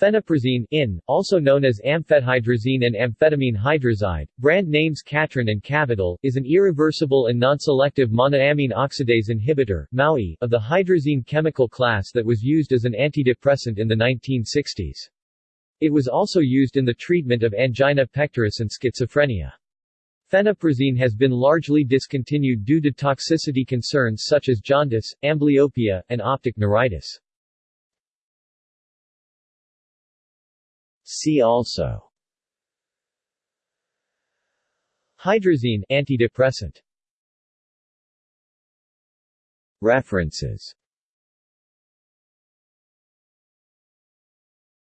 Pheniprazine in, also known as amphethydrazine and amphetamine hydrazide, brand names Catron and Cavodil, is an irreversible and non-selective monoamine oxidase inhibitor MAOI, of the hydrazine chemical class that was used as an antidepressant in the 1960s. It was also used in the treatment of angina pectoris and schizophrenia. Pheniprazine has been largely discontinued due to toxicity concerns such as jaundice, amblyopia, and optic neuritis. See also. Hydrazine antidepressant. References